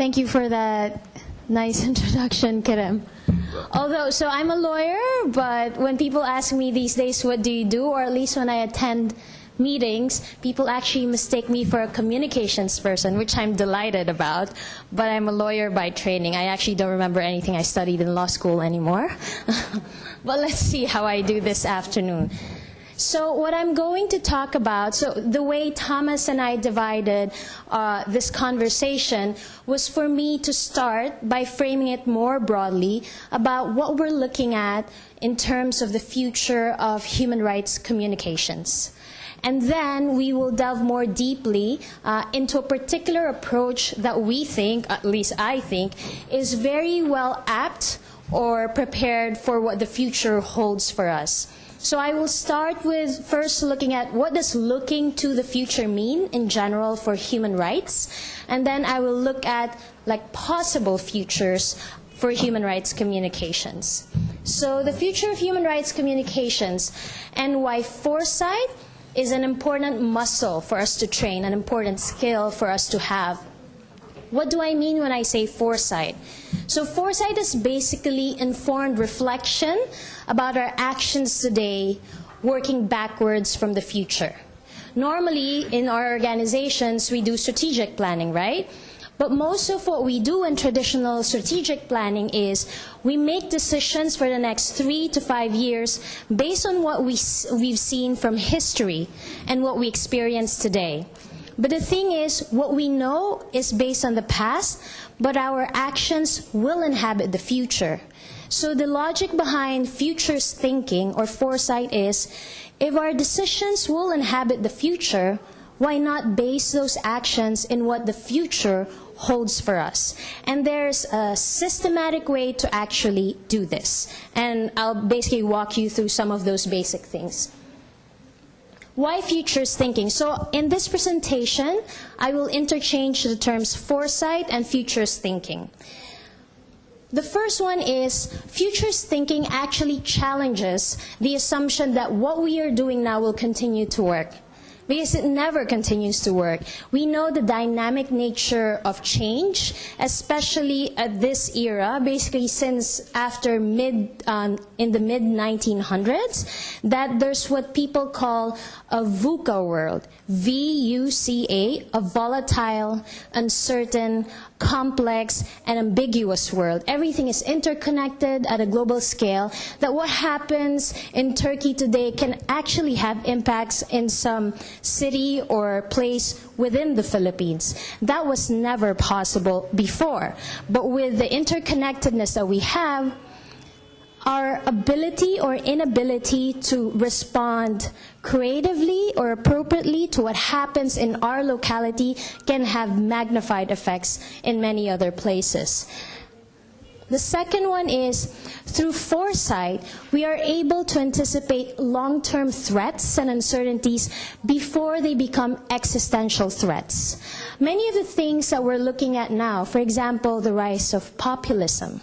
Thank you for that nice introduction, Kerem. Although, so I'm a lawyer, but when people ask me these days, what do you do, or at least when I attend meetings, people actually mistake me for a communications person, which I'm delighted about. But I'm a lawyer by training. I actually don't remember anything I studied in law school anymore. but let's see how I do this afternoon. So what I'm going to talk about, so the way Thomas and I divided uh, this conversation was for me to start by framing it more broadly about what we're looking at in terms of the future of human rights communications. And then we will delve more deeply uh, into a particular approach that we think, at least I think, is very well apt or prepared for what the future holds for us. So I will start with first looking at what does looking to the future mean in general for human rights, and then I will look at like possible futures for human rights communications. So the future of human rights communications and why foresight is an important muscle for us to train, an important skill for us to have. What do I mean when I say foresight? So foresight is basically informed reflection about our actions today, working backwards from the future. Normally, in our organizations, we do strategic planning, right? But most of what we do in traditional strategic planning is we make decisions for the next three to five years based on what we, we've seen from history and what we experience today. But the thing is, what we know is based on the past, but our actions will inhabit the future. So the logic behind futures thinking or foresight is, if our decisions will inhabit the future, why not base those actions in what the future holds for us. And there's a systematic way to actually do this. And I'll basically walk you through some of those basic things. Why futures thinking? So in this presentation, I will interchange the terms foresight and futures thinking. The first one is futures thinking actually challenges the assumption that what we are doing now will continue to work because it never continues to work. We know the dynamic nature of change, especially at this era, basically since after mid, um, in the mid 1900s, that there's what people call a VUCA world, V-U-C-A, a volatile, uncertain, complex, and ambiguous world. Everything is interconnected at a global scale, that what happens in Turkey today can actually have impacts in some city or place within the Philippines. That was never possible before. But with the interconnectedness that we have, our ability or inability to respond creatively or appropriately to what happens in our locality can have magnified effects in many other places. The second one is through foresight, we are able to anticipate long-term threats and uncertainties before they become existential threats. Many of the things that we're looking at now, for example, the rise of populism,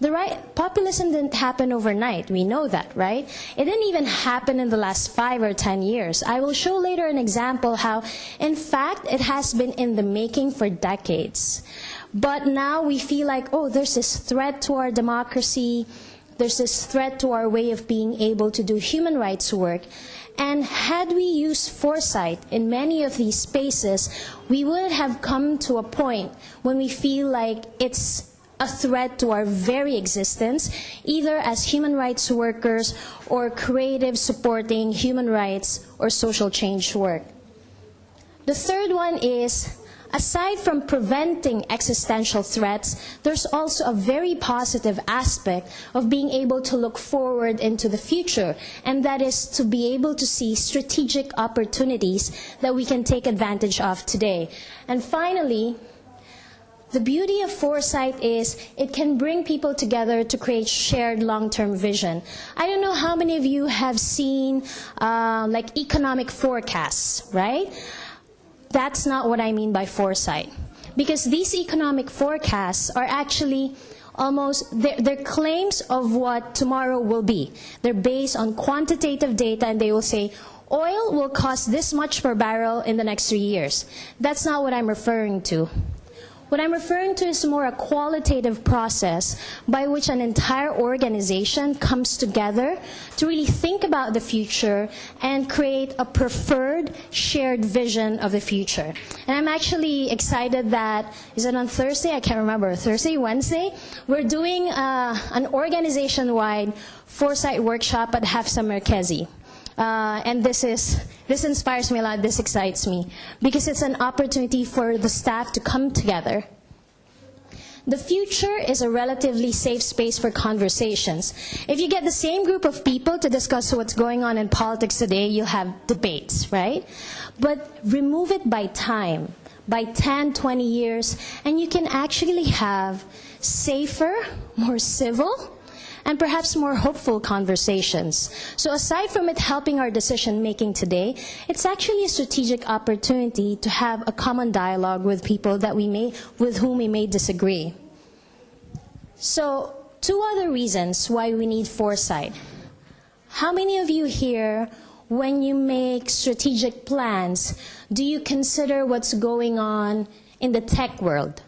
the right, populism didn't happen overnight. We know that, right? It didn't even happen in the last five or ten years. I will show later an example how, in fact, it has been in the making for decades. But now we feel like, oh, there's this threat to our democracy. There's this threat to our way of being able to do human rights work. And had we used foresight in many of these spaces, we would have come to a point when we feel like it's a threat to our very existence, either as human rights workers or creative supporting human rights or social change work. The third one is, aside from preventing existential threats, there's also a very positive aspect of being able to look forward into the future, and that is to be able to see strategic opportunities that we can take advantage of today. And finally, the beauty of foresight is it can bring people together to create shared long-term vision. I don't know how many of you have seen uh, like economic forecasts, right? That's not what I mean by foresight. Because these economic forecasts are actually almost their, their claims of what tomorrow will be. They're based on quantitative data and they will say, oil will cost this much per barrel in the next three years. That's not what I'm referring to. What I'm referring to is more a qualitative process by which an entire organization comes together to really think about the future and create a preferred shared vision of the future. And I'm actually excited that, is it on Thursday? I can't remember. Thursday, Wednesday? We're doing uh, an organization-wide foresight workshop at Hafıza Merkezi. Uh, and this is this inspires me a lot. This excites me because it's an opportunity for the staff to come together. The future is a relatively safe space for conversations. If you get the same group of people to discuss what's going on in politics today, you'll have debates, right? But remove it by time, by 10, 20 years, and you can actually have safer, more civil, and perhaps more hopeful conversations. So aside from it helping our decision making today, it's actually a strategic opportunity to have a common dialogue with people that we may, with whom we may disagree. So two other reasons why we need foresight. How many of you here, when you make strategic plans, do you consider what's going on in the tech world?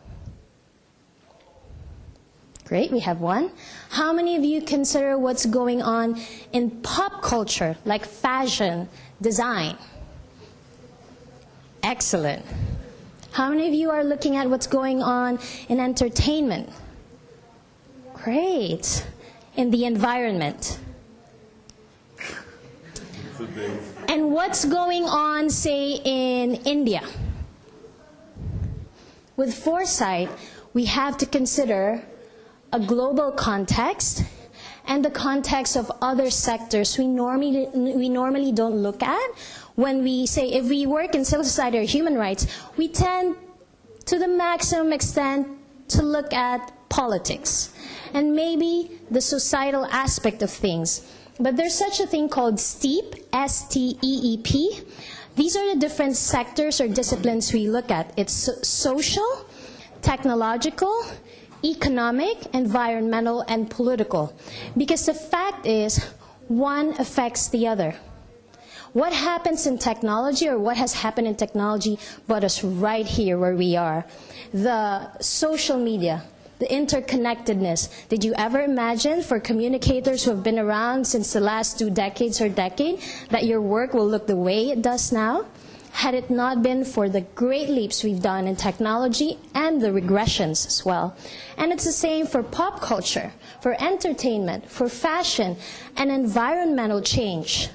Great, we have one. How many of you consider what's going on in pop culture, like fashion, design? Excellent. How many of you are looking at what's going on in entertainment? Great. In the environment? And what's going on, say, in India? With foresight, we have to consider a global context and the context of other sectors we normally, we normally don't look at. When we say, if we work in civil society or human rights, we tend to the maximum extent to look at politics and maybe the societal aspect of things. But there's such a thing called STEEP, S-T-E-E-P. These are the different sectors or disciplines we look at. It's social, technological, economic, environmental, and political. Because the fact is, one affects the other. What happens in technology or what has happened in technology brought us right here where we are. The social media, the interconnectedness. Did you ever imagine for communicators who have been around since the last two decades or decade that your work will look the way it does now? Had it not been for the great leaps we've done in technology and the regressions as well. And it's the same for pop culture, for entertainment, for fashion, and environmental change.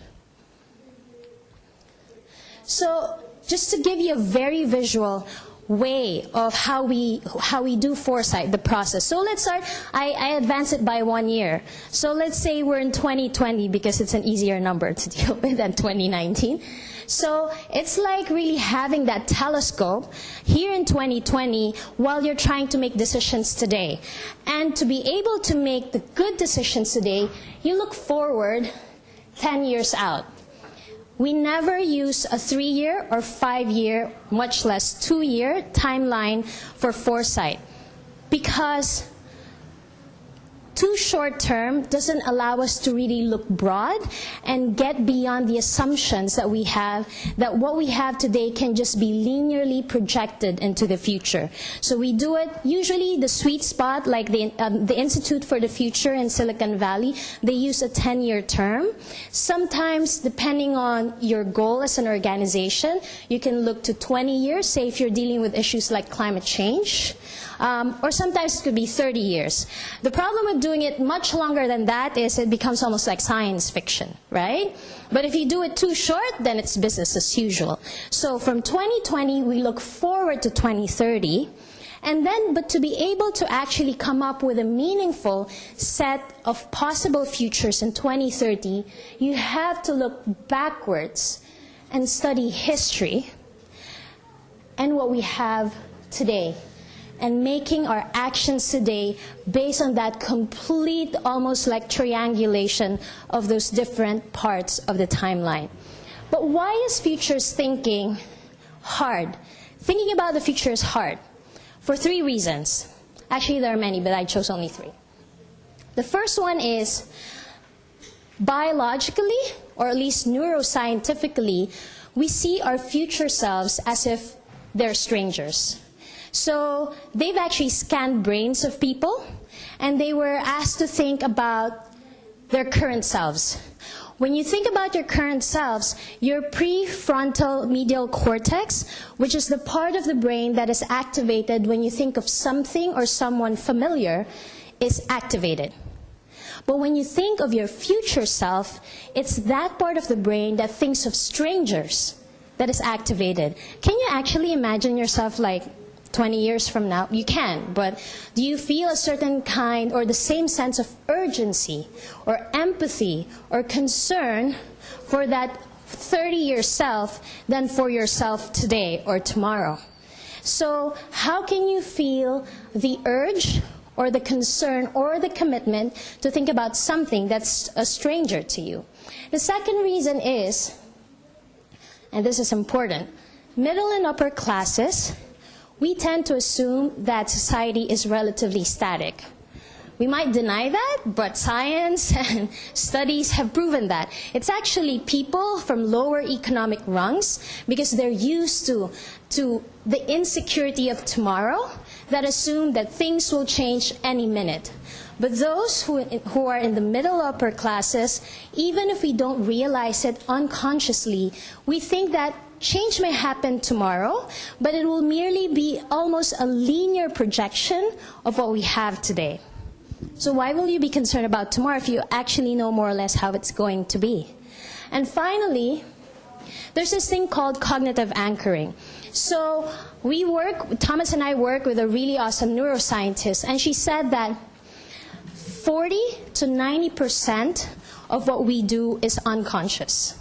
So just to give you a very visual way of how we how we do foresight the process so let's start I, I advance it by one year so let's say we're in 2020 because it's an easier number to deal with than 2019 so it's like really having that telescope here in 2020 while you're trying to make decisions today. And to be able to make the good decisions today, you look forward 10 years out. We never use a three-year or five-year, much less two-year timeline for foresight because too short term doesn't allow us to really look broad and get beyond the assumptions that we have that what we have today can just be linearly projected into the future. So we do it, usually the sweet spot, like the, um, the Institute for the Future in Silicon Valley, they use a 10-year term. Sometimes, depending on your goal as an organization, you can look to 20 years, say if you're dealing with issues like climate change. Um, or sometimes it could be 30 years. The problem with doing it much longer than that is it becomes almost like science fiction, right? But if you do it too short, then it's business as usual. So from 2020, we look forward to 2030. And then, but to be able to actually come up with a meaningful set of possible futures in 2030, you have to look backwards and study history and what we have today and making our actions today based on that complete, almost like triangulation of those different parts of the timeline. But why is futures thinking hard? Thinking about the future is hard for three reasons. Actually, there are many, but I chose only three. The first one is biologically, or at least neuroscientifically, we see our future selves as if they're strangers. So they've actually scanned brains of people, and they were asked to think about their current selves. When you think about your current selves, your prefrontal medial cortex, which is the part of the brain that is activated when you think of something or someone familiar, is activated. But when you think of your future self, it's that part of the brain that thinks of strangers that is activated. Can you actually imagine yourself like 20 years from now? You can, but do you feel a certain kind or the same sense of urgency or empathy or concern for that 30 year self than for yourself today or tomorrow? So, how can you feel the urge or the concern or the commitment to think about something that's a stranger to you? The second reason is, and this is important, middle and upper classes we tend to assume that society is relatively static. We might deny that, but science and studies have proven that. It's actually people from lower economic rungs because they're used to, to the insecurity of tomorrow that assume that things will change any minute. But those who, who are in the middle upper classes, even if we don't realize it unconsciously, we think that change may happen tomorrow, but it will merely be almost a linear projection of what we have today. So why will you be concerned about tomorrow if you actually know more or less how it's going to be? And finally, there's this thing called cognitive anchoring. So we work, Thomas and I work with a really awesome neuroscientist, and she said that 40 to 90% of what we do is unconscious.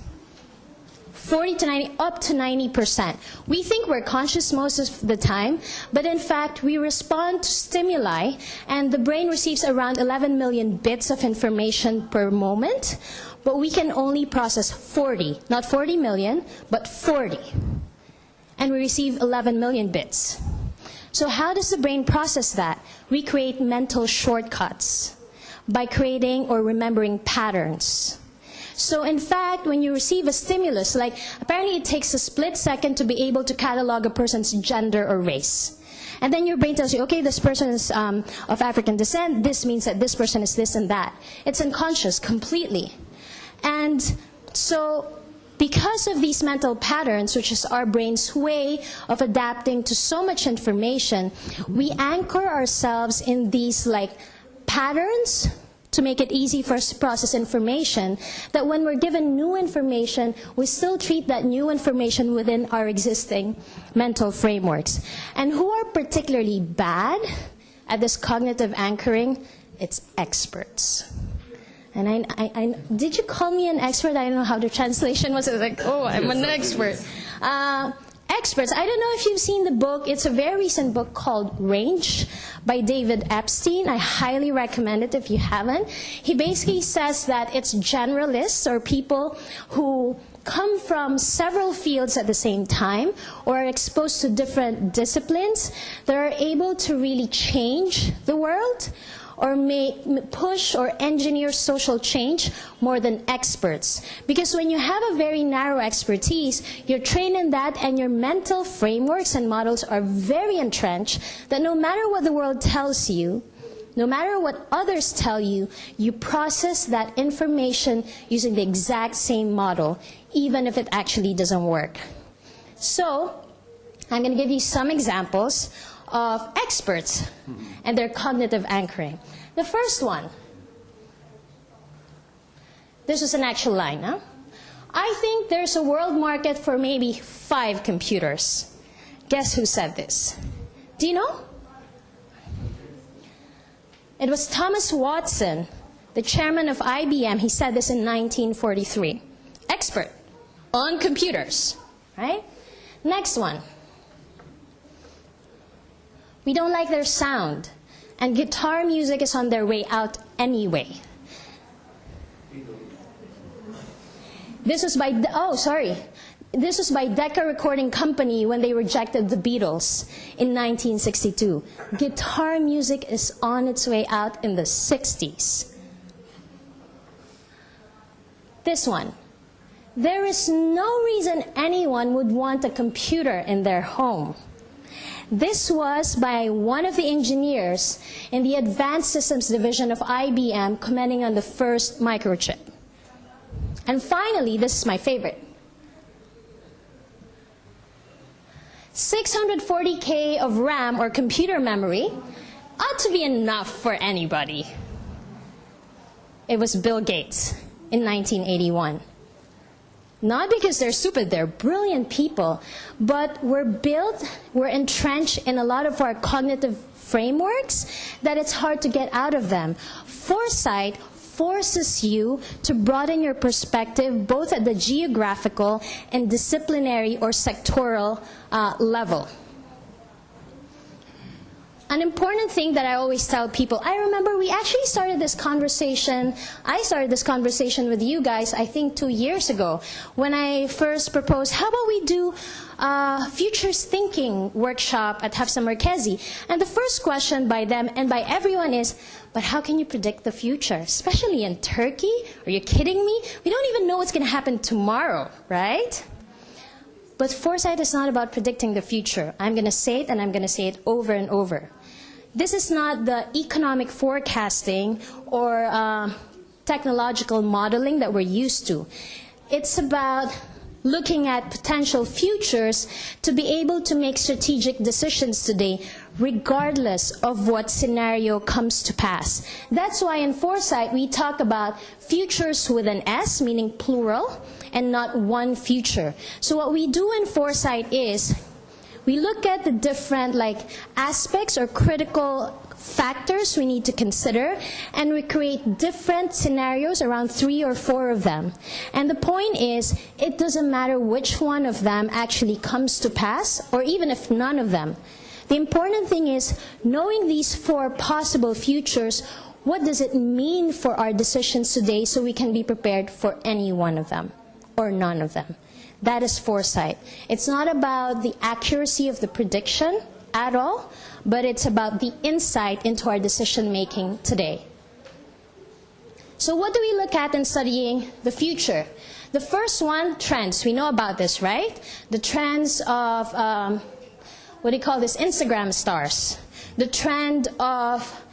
40 to 90, up to 90%. We think we're conscious most of the time, but in fact, we respond to stimuli, and the brain receives around 11 million bits of information per moment, but we can only process 40, not 40 million, but 40. And we receive 11 million bits. So how does the brain process that? We create mental shortcuts by creating or remembering patterns. So in fact, when you receive a stimulus, like apparently it takes a split second to be able to catalog a person's gender or race. And then your brain tells you, okay, this person is um, of African descent, this means that this person is this and that. It's unconscious completely. And so because of these mental patterns, which is our brain's way of adapting to so much information, we anchor ourselves in these like patterns to make it easy for us to process information, that when we're given new information, we still treat that new information within our existing mental frameworks. And who are particularly bad at this cognitive anchoring? It's experts. And I, I, I, did you call me an expert? I don't know how the translation was. I was like, oh, I'm an expert. Uh, experts. I don't know if you've seen the book. It's a very recent book called Range by David Epstein. I highly recommend it if you haven't. He basically says that it's generalists or people who come from several fields at the same time or are exposed to different disciplines that are able to really change the world or push or engineer social change more than experts. Because when you have a very narrow expertise, you're trained in that and your mental frameworks and models are very entrenched that no matter what the world tells you, no matter what others tell you, you process that information using the exact same model, even if it actually doesn't work. So, I'm going to give you some examples of experts and their cognitive anchoring. The first one. This is an actual line, huh? I think there's a world market for maybe five computers. Guess who said this? Do you know? It was Thomas Watson, the chairman of IBM. He said this in 1943. Expert on computers, right? Next one. We don't like their sound, and guitar music is on their way out anyway. This was by, oh, sorry. this was by Decca Recording Company when they rejected the Beatles in 1962. Guitar music is on its way out in the 60s. This one. There is no reason anyone would want a computer in their home. This was by one of the engineers in the Advanced Systems Division of IBM commenting on the first microchip. And finally, this is my favorite. 640K of RAM or computer memory ought to be enough for anybody. It was Bill Gates in 1981. Not because they're stupid, they're brilliant people, but we're built, we're entrenched in a lot of our cognitive frameworks that it's hard to get out of them. Foresight forces you to broaden your perspective both at the geographical and disciplinary or sectoral uh, level. An important thing that I always tell people, I remember we actually started this conversation, I started this conversation with you guys, I think two years ago, when I first proposed, how about we do a futures thinking workshop at Hafıza Merkezi? And the first question by them and by everyone is, but how can you predict the future? Especially in Turkey? Are you kidding me? We don't even know what's going to happen tomorrow, right? But foresight is not about predicting the future. I'm going to say it and I'm going to say it over and over. This is not the economic forecasting or uh, technological modeling that we're used to. It's about looking at potential futures to be able to make strategic decisions today regardless of what scenario comes to pass. That's why in foresight we talk about futures with an S, meaning plural, and not one future. So what we do in foresight is we look at the different like aspects or critical factors we need to consider and we create different scenarios around three or four of them. And the point is, it doesn't matter which one of them actually comes to pass or even if none of them. The important thing is knowing these four possible futures, what does it mean for our decisions today so we can be prepared for any one of them or none of them. That is foresight. It's not about the accuracy of the prediction at all, but it's about the insight into our decision making today. So, what do we look at in studying the future? The first one, trends. We know about this, right? The trends of um, what do you call this, Instagram stars. The trend of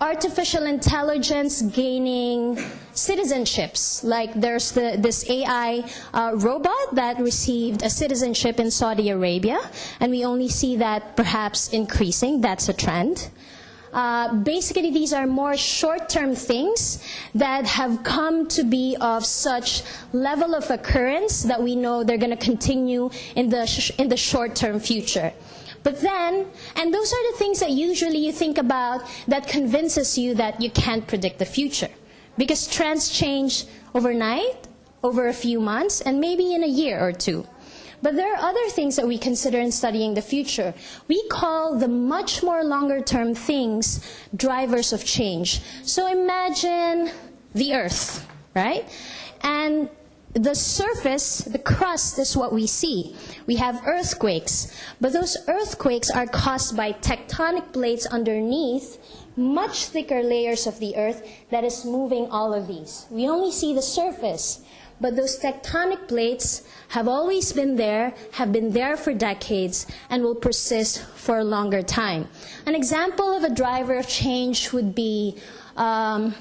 artificial intelligence gaining citizenships. Like there's the, this AI uh, robot that received a citizenship in Saudi Arabia, and we only see that perhaps increasing. That's a trend. Uh, basically, these are more short-term things that have come to be of such level of occurrence that we know they're going to continue in the in the short-term future. But then, and those are the things that usually you think about that convinces you that you can't predict the future. Because trends change overnight, over a few months, and maybe in a year or two. But there are other things that we consider in studying the future. We call the much more longer term things drivers of change. So imagine the earth, right? And the surface, the crust is what we see. We have earthquakes, but those earthquakes are caused by tectonic plates underneath much thicker layers of the earth that is moving all of these. We only see the surface, but those tectonic plates have always been there, have been there for decades, and will persist for a longer time. An example of a driver of change would be um,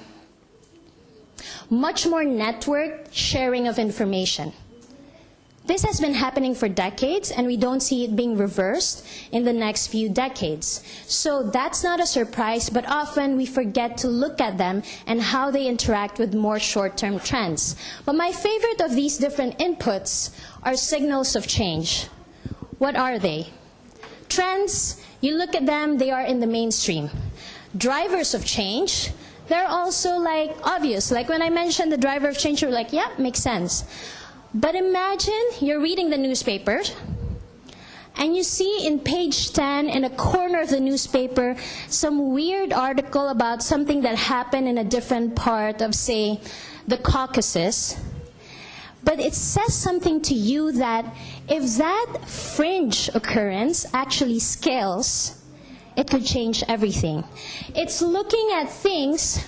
much more network sharing of information. This has been happening for decades, and we don't see it being reversed in the next few decades. So that's not a surprise, but often we forget to look at them and how they interact with more short-term trends. But my favorite of these different inputs are signals of change. What are they? Trends, you look at them, they are in the mainstream. Drivers of change, they're also like obvious. Like when I mentioned the driver of change, you're like, yeah, makes sense. But imagine you're reading the newspaper and you see in page 10 in a corner of the newspaper some weird article about something that happened in a different part of, say, the Caucasus. But it says something to you that if that fringe occurrence actually scales, it could change everything. It's looking at things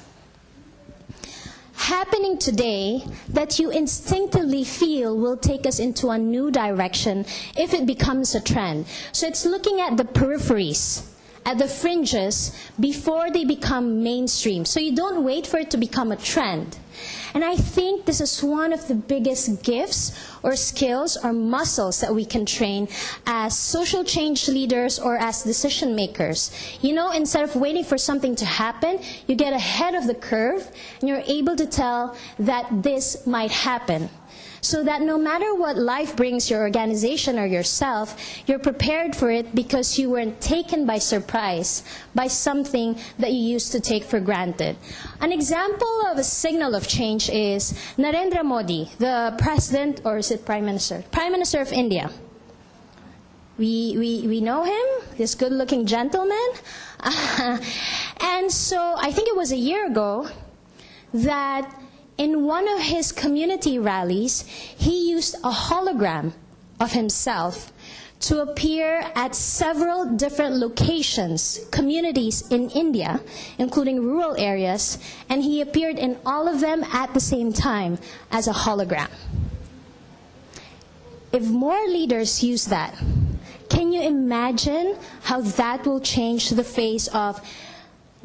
happening today that you instinctively feel will take us into a new direction if it becomes a trend. So it's looking at the peripheries, at the fringes, before they become mainstream. So you don't wait for it to become a trend. And I think this is one of the biggest gifts or skills or muscles that we can train as social change leaders or as decision makers. You know, instead of waiting for something to happen, you get ahead of the curve and you're able to tell that this might happen so that no matter what life brings your organization or yourself, you're prepared for it because you weren't taken by surprise by something that you used to take for granted. An example of a signal of change is Narendra Modi, the president, or is it prime minister? Prime minister of India. We, we, we know him, this good looking gentleman. and so I think it was a year ago that in one of his community rallies, he used a hologram of himself to appear at several different locations, communities in India, including rural areas, and he appeared in all of them at the same time as a hologram. If more leaders use that, can you imagine how that will change the face of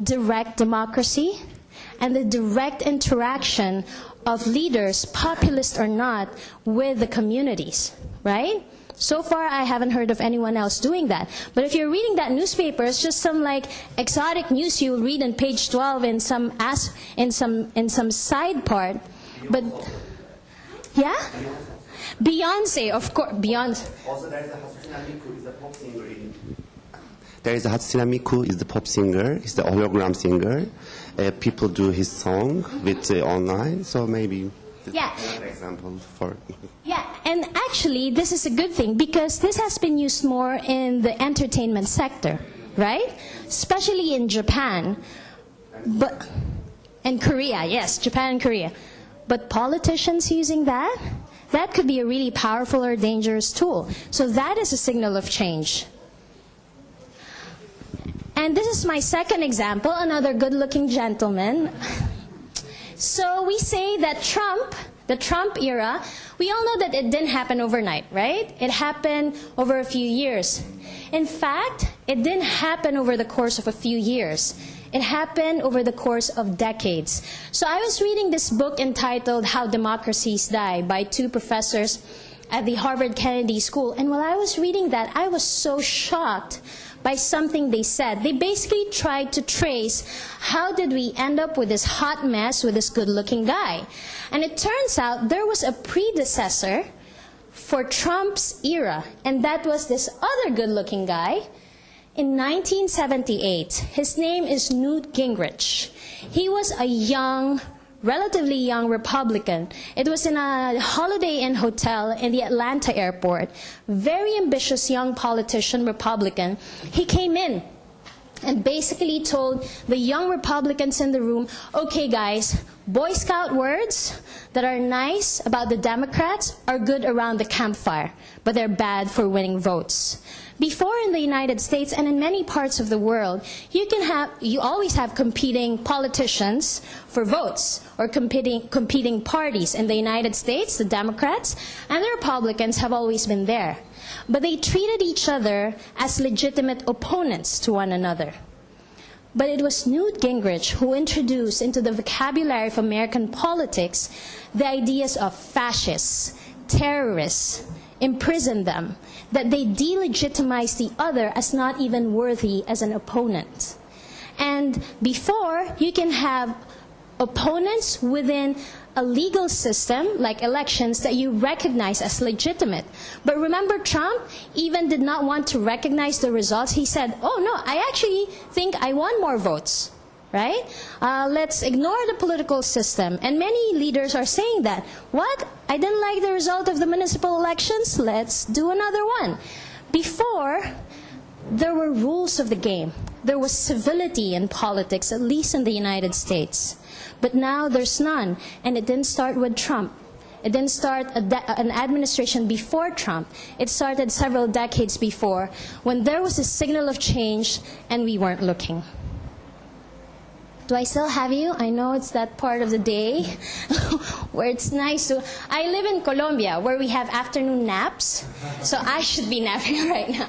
direct democracy? And the direct interaction of leaders, populist or not, with the communities, right? So far, I haven't heard of anyone else doing that. But if you're reading that newspaper, it's just some like exotic news you'll read in page 12 in some as, in some in some side part. But yeah, Beyonce, of course, Beyonce. Also, there is a Hatsune Miku, is a pop singer. There is a Hatsune Miku, is the pop singer, is the hologram singer. Uh, people do his song with uh, online, so maybe. Yeah. example for. Yeah, and actually, this is a good thing because this has been used more in the entertainment sector, right? Especially in Japan, but and Korea, yes, Japan and Korea. But politicians using that, that could be a really powerful or dangerous tool. So that is a signal of change. And this is my second example, another good-looking gentleman. So we say that Trump, the Trump era, we all know that it didn't happen overnight, right? It happened over a few years. In fact, it didn't happen over the course of a few years. It happened over the course of decades. So I was reading this book entitled How Democracies Die by two professors at the Harvard Kennedy School. And while I was reading that, I was so shocked by something they said. They basically tried to trace how did we end up with this hot mess with this good looking guy. And it turns out there was a predecessor for Trump's era, and that was this other good looking guy. In 1978, his name is Newt Gingrich. He was a young, relatively young Republican. It was in a Holiday Inn hotel in the Atlanta airport. Very ambitious young politician, Republican. He came in and basically told the young Republicans in the room, okay, guys, Boy Scout words that are nice about the Democrats are good around the campfire, but they're bad for winning votes. Before in the United States and in many parts of the world, you can have, you always have competing politicians for votes or competing, competing parties. In the United States, the Democrats and the Republicans have always been there. But they treated each other as legitimate opponents to one another. But it was Newt Gingrich who introduced into the vocabulary of American politics the ideas of fascists, terrorists, imprison them, that they delegitimize the other as not even worthy as an opponent. And before, you can have opponents within a legal system like elections that you recognize as legitimate. But remember, Trump even did not want to recognize the results. He said, Oh, no, I actually think I won more votes. Right? Uh, let's ignore the political system. And many leaders are saying that. What? I didn't like the result of the municipal elections? Let's do another one. Before, there were rules of the game. There was civility in politics, at least in the United States. But now there's none. And it didn't start with Trump. It didn't start an administration before Trump. It started several decades before when there was a signal of change and we weren't looking. Do I still have you? I know it's that part of the day where it's nice to. I live in Colombia where we have afternoon naps, so I should be napping right now.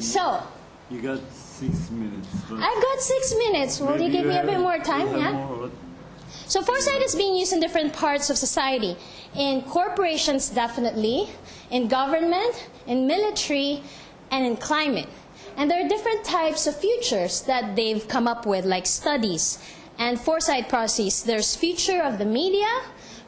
So, You got six minutes. I've got six minutes. Will you give me a bit more time? Yeah? more, So foresight is being used in different parts of society. In corporations, definitely. In government, in military, and in climate. And there are different types of futures that they've come up with, like studies and foresight processes. There's future of the media,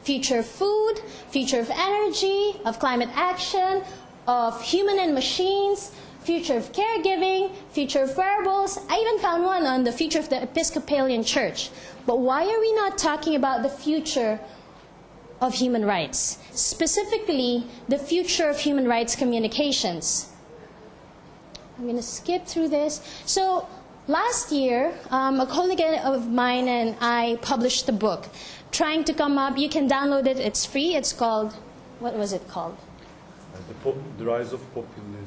future of food, future of energy, of climate action, of human and machines, future of caregiving, future of wearables. I even found one on the future of the Episcopalian Church. But why are we not talking about the future of human rights? Specifically, the future of human rights communications. I'm going to skip through this. So, last year, um, a colleague of mine and I published a book trying to come up. You can download it, it's free. It's called, what was it called? the, pop, the rise of Populism.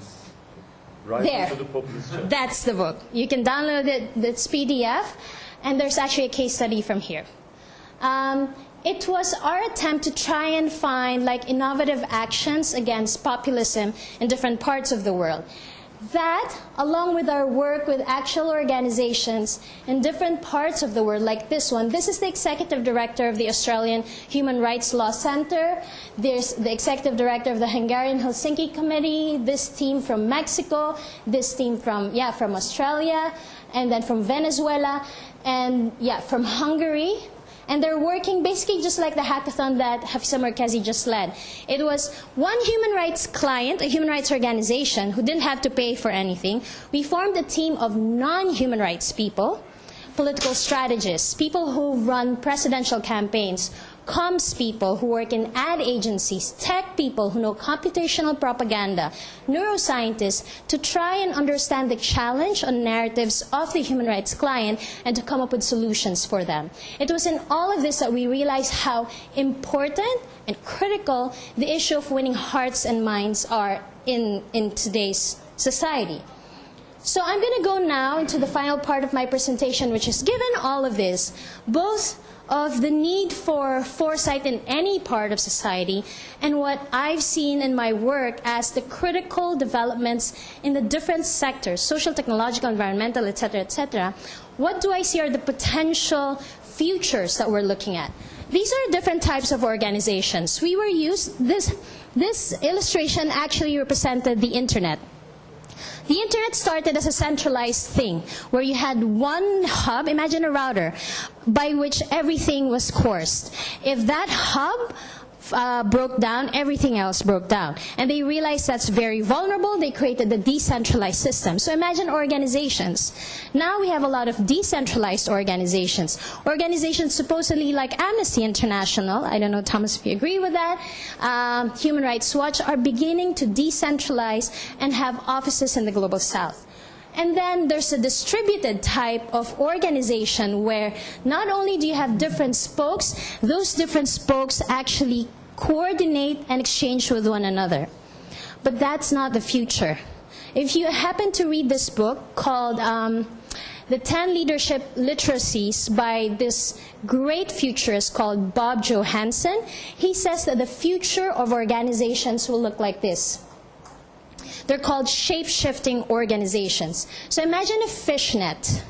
Rise There. the. That's the book. You can download it, it's PDF, and there's actually a case study from here. Um, it was our attempt to try and find like innovative actions against populism in different parts of the world. That, along with our work with actual organizations in different parts of the world, like this one, this is the executive director of the Australian Human Rights Law Center. There's the executive director of the Hungarian Helsinki Committee. This team from Mexico. This team from yeah from Australia, and then from Venezuela, and yeah from Hungary. And they're working basically just like the hackathon that Hafıza Merkezi just led. It was one human rights client, a human rights organization, who didn't have to pay for anything. We formed a team of non human rights people, political strategists, people who run presidential campaigns, comms people who work in ad agencies, tech people who know computational propaganda, neuroscientists, to try and understand the challenge on narratives of the human rights client and to come up with solutions for them. It was in all of this that we realized how important and critical the issue of winning hearts and minds are in, in today's society. So I'm going to go now into the final part of my presentation, which is given all of this, both of the need for foresight in any part of society and what I've seen in my work as the critical developments in the different sectors, social, technological, environmental, etc., etc. What do I see are the potential futures that we're looking at? These are different types of organizations. We were used, this, this illustration actually represented the internet. The internet started as a centralized thing where you had one hub, imagine a router, by which everything was coursed. If that hub uh, broke down, everything else broke down. And they realized that's very vulnerable. They created the decentralized system. So imagine organizations. Now we have a lot of decentralized organizations. Organizations supposedly like Amnesty International, I don't know, Thomas, if you agree with that, um, Human Rights Watch, are beginning to decentralize and have offices in the global south. And then there's a distributed type of organization where not only do you have different spokes, those different spokes actually coordinate and exchange with one another. But that's not the future. If you happen to read this book called um, The 10 Leadership Literacies by this great futurist called Bob Johansen, he says that the future of organizations will look like this. They're called shape-shifting organizations. So imagine a fishnet.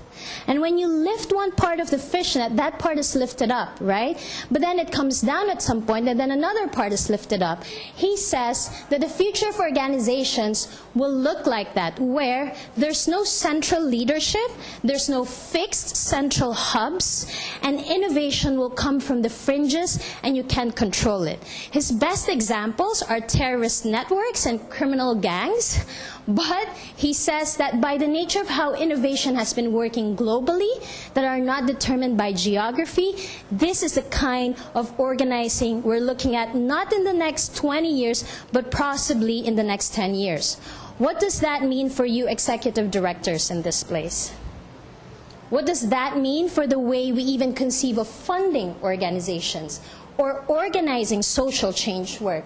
And when you lift one part of the fishnet, that part is lifted up, right? But then it comes down at some point, and then another part is lifted up. He says that the future of organizations will look like that, where there's no central leadership, there's no fixed central hubs, and innovation will come from the fringes, and you can't control it. His best examples are terrorist networks and criminal gangs. But he says that by the nature of how innovation has been working globally, that are not determined by geography, this is the kind of organizing we're looking at not in the next 20 years, but possibly in the next 10 years. What does that mean for you executive directors in this place? What does that mean for the way we even conceive of funding organizations? or organizing social change work.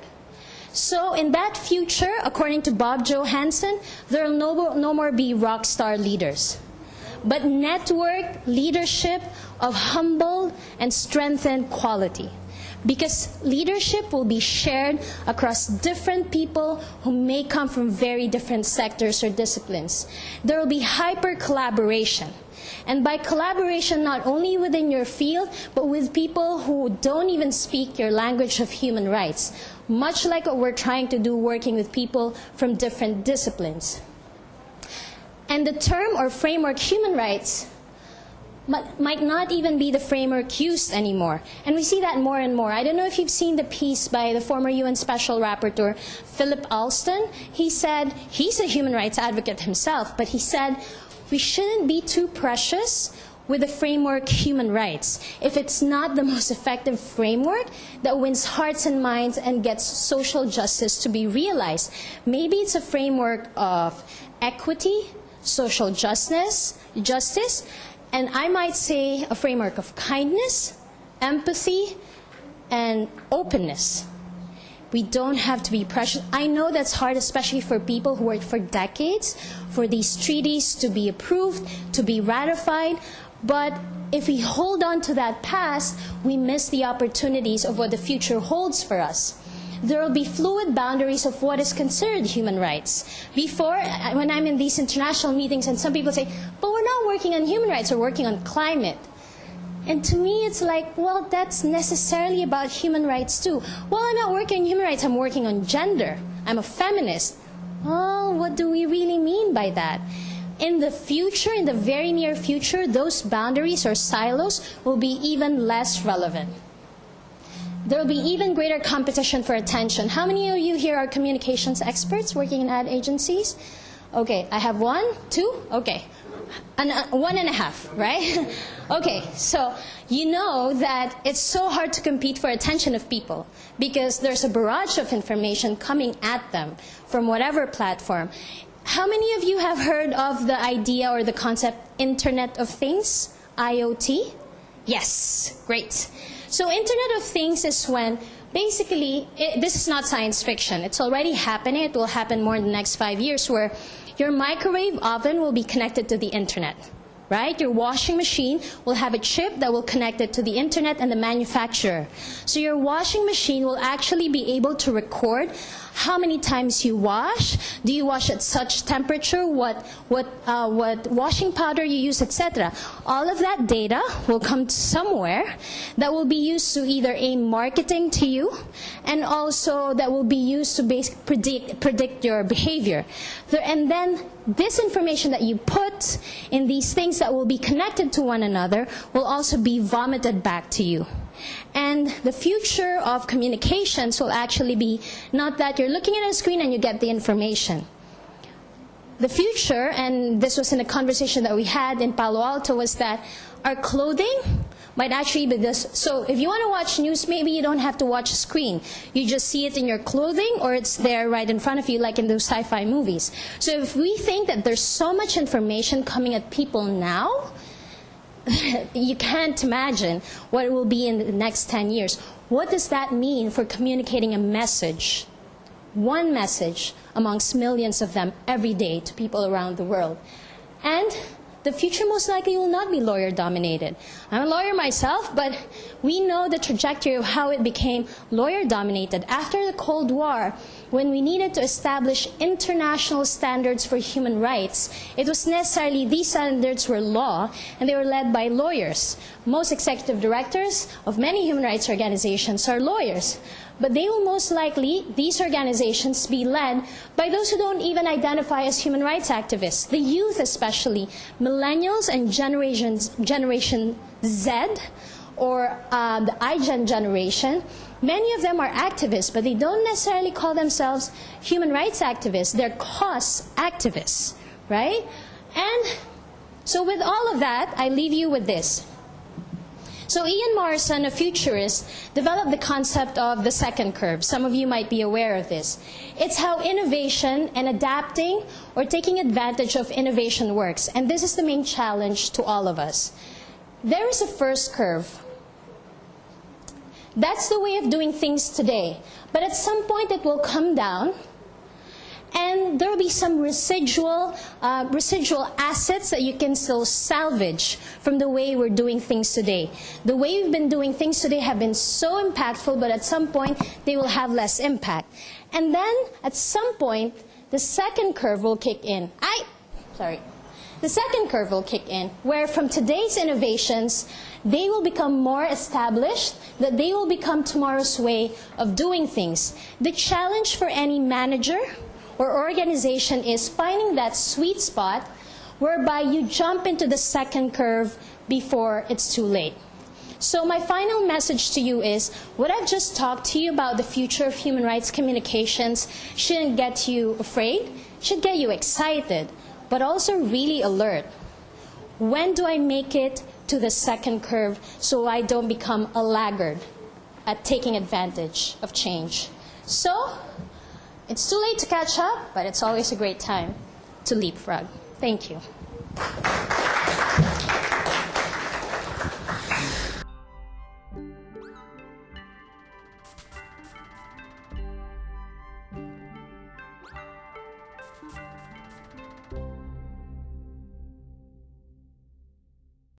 So in that future, according to Bob Johansen, there will no, no more be rock star leaders, but network leadership of humble and strengthened quality. Because leadership will be shared across different people who may come from very different sectors or disciplines. There will be hyper collaboration. And by collaboration, not only within your field, but with people who don't even speak your language of human rights, much like what we're trying to do working with people from different disciplines. And the term or framework human rights might not even be the framework used anymore. And we see that more and more. I don't know if you've seen the piece by the former UN Special Rapporteur, Philip Alston. He said, he's a human rights advocate himself, but he said, we shouldn't be too precious with the framework human rights if it's not the most effective framework that wins hearts and minds and gets social justice to be realized. Maybe it's a framework of equity, social justice, justice, and I might say a framework of kindness, empathy, and openness. We don't have to be precious. I know that's hard, especially for people who worked for decades for these treaties to be approved, to be ratified. But if we hold on to that past, we miss the opportunities of what the future holds for us there will be fluid boundaries of what is considered human rights. Before, when I'm in these international meetings and some people say, but we're not working on human rights, we're working on climate. And to me, it's like, well, that's necessarily about human rights too. Well, I'm not working on human rights, I'm working on gender. I'm a feminist. Well, what do we really mean by that? In the future, in the very near future, those boundaries or silos will be even less relevant there will be even greater competition for attention. How many of you here are communications experts working in ad agencies? Okay, I have one, two, okay. And, uh, one and a half, right? okay, so you know that it's so hard to compete for attention of people because there's a barrage of information coming at them from whatever platform. How many of you have heard of the idea or the concept Internet of Things, IoT? Yes, great. So Internet of Things is when basically it, this is not science fiction. It's already happening. It will happen more in the next five years where your microwave oven will be connected to the internet. Right? Your washing machine will have a chip that will connect it to the internet and the manufacturer. So your washing machine will actually be able to record how many times you wash, do you wash at such temperature, what, what, uh, what washing powder you use, etc. All of that data will come somewhere that will be used to either aim marketing to you and also that will be used to predict, predict your behavior. And then this information that you put in these things that will be connected to one another will also be vomited back to you. And the future of communications will actually be not that you're looking at a screen and you get the information. The future, and this was in a conversation that we had in Palo Alto, was that our clothing might actually be this. So if you want to watch news, maybe you don't have to watch a screen. You just see it in your clothing or it's there right in front of you like in those sci-fi movies. So if we think that there's so much information coming at people now, you can't imagine what it will be in the next 10 years. What does that mean for communicating a message? One message amongst millions of them every day to people around the world. And the future most likely will not be lawyer dominated. I'm a lawyer myself, but we know the trajectory of how it became lawyer dominated. After the Cold War, when we needed to establish international standards for human rights, it was necessarily these standards were law and they were led by lawyers. Most executive directors of many human rights organizations are lawyers but they will most likely, these organizations, be led by those who don't even identify as human rights activists, the youth especially, millennials and generations, Generation Z, or uh, the iGen generation. Many of them are activists, but they don't necessarily call themselves human rights activists. They're cause activists, right? And so with all of that, I leave you with this. So Ian Morrison, a futurist, developed the concept of the second curve. Some of you might be aware of this. It's how innovation and adapting or taking advantage of innovation works. And this is the main challenge to all of us. There is a first curve. That's the way of doing things today. But at some point, it will come down, and there will be some residual, uh, residual assets that you can still salvage from the way we're doing things today. The way we've been doing things today have been so impactful, but at some point, they will have less impact. And then, at some point, the second curve will kick in. I, sorry. The second curve will kick in, where from today's innovations, they will become more established, that they will become tomorrow's way of doing things. The challenge for any manager or organization is finding that sweet spot whereby you jump into the second curve before it's too late. So, my final message to you is what I've just talked to you about the future of human rights communications shouldn't get you afraid, should get you excited, but also really alert. When do I make it to the second curve so I don't become a laggard at taking advantage of change? So, it's too late to catch up, but it's always a great time to leapfrog. Thank you.